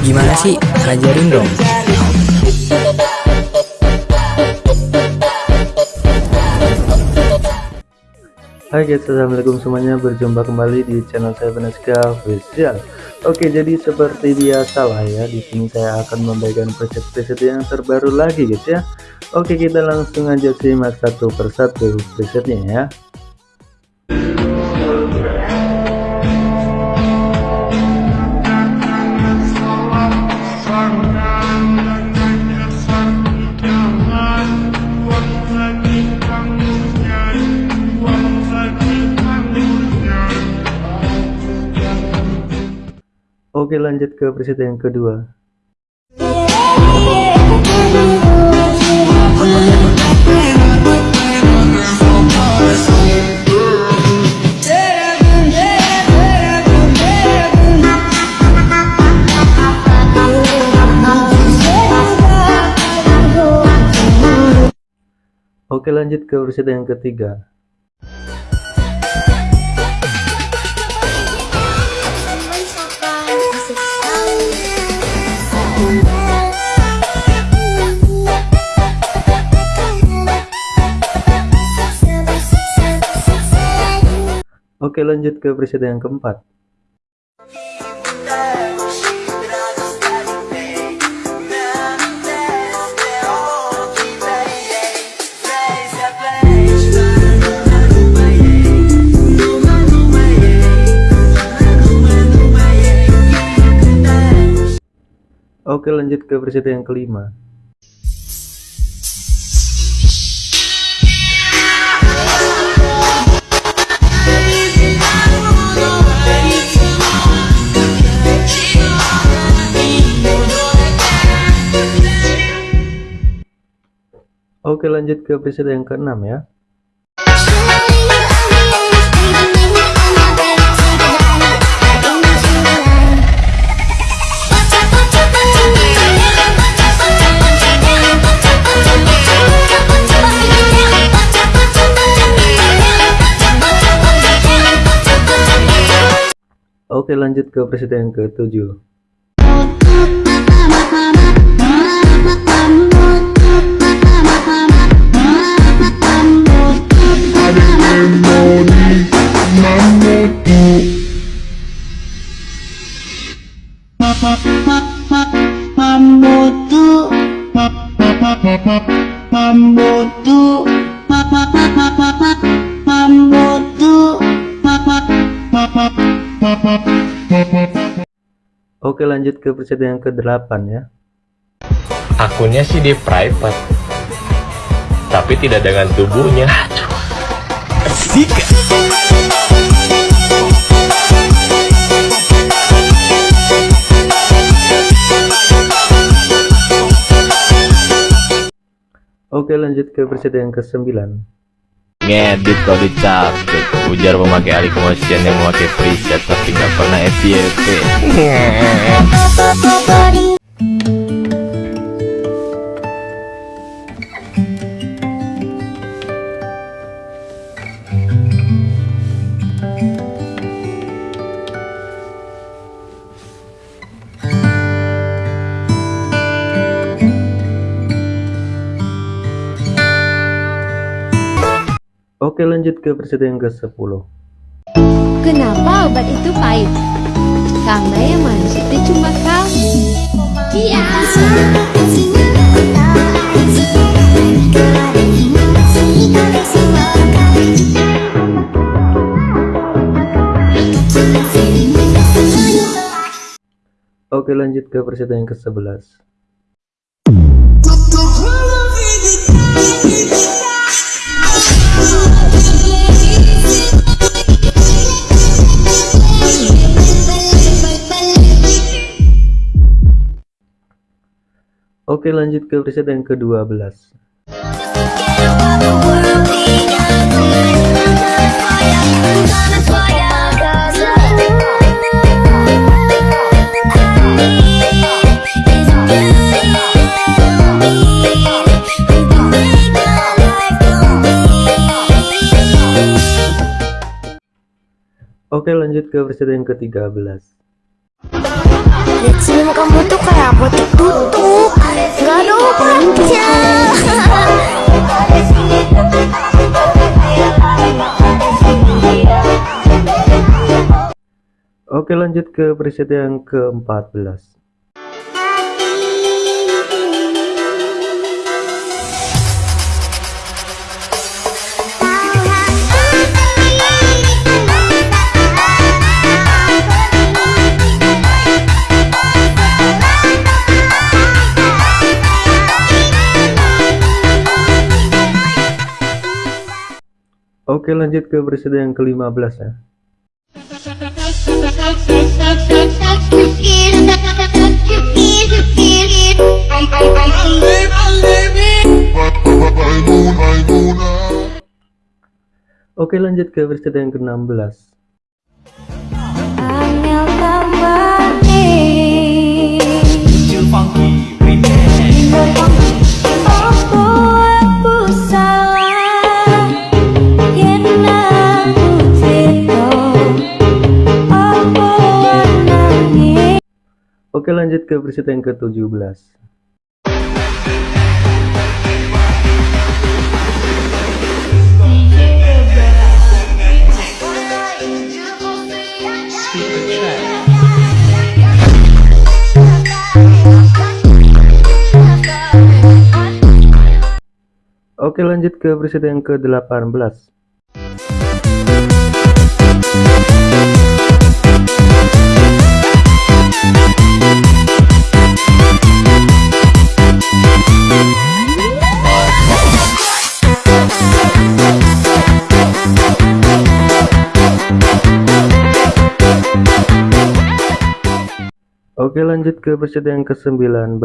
Gimana sih? Ajarin dong. Hai guys, assalamualaikum semuanya. Berjumpa kembali di channel saya Beneska Official. Oke, jadi seperti biasa lah ya. Di sini saya akan memberikan preset-preset yang terbaru lagi guys ya. Oke, kita langsung aja simak satu persatu presetnya ya. Oke lanjut ke preset yang kedua. Oke lanjut ke preset yang ketiga Oke lanjut ke preset yang keempat. Oke lanjut ke preset yang kelima Oke lanjut ke preset yang keenam ya. Oke lanjut ke preset yang ke-7 Oke lanjut ke preset yang ke-8 ya. Akunnya sih di private. Tapi tidak dengan tubuhnya. Asik Oke lanjut ke preset yang ke-9 Ngedit kalau dicabut Ujar memakai alih motion yang memakai preset Tapi nggak pernah FYP Oke lanjut ke preset yang ke-10 Kenapa obat itu pahit? Karena yang manis itu cuma kamu. Iya. Oke lanjut ke preset yang ke-11 Oke lanjut ke preset yang ke-12 Oke lanjut ke preset yang ke-13 Lihat senyum kamu tuh kayak botek tutup Oke lanjut ke preset yang ke-14 Oke lanjut ke preset yang ke-15 ya. Oke lanjut ke preset yang ke-16 Oke lanjut ke preset yang ke-17 Oke lanjut ke preset yang ke-18 Oke lanjut ke preset yang ke-19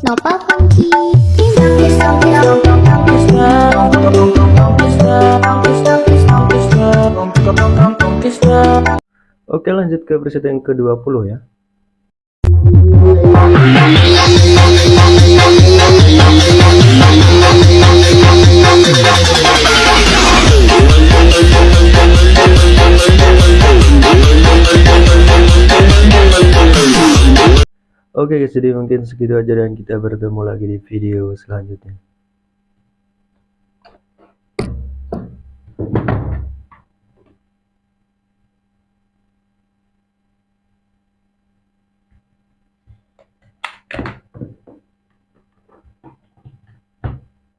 Nopal funky. Oke lanjut ke preset yang ke-20 ya Oke guys jadi mungkin segitu aja dan kita bertemu lagi di video selanjutnya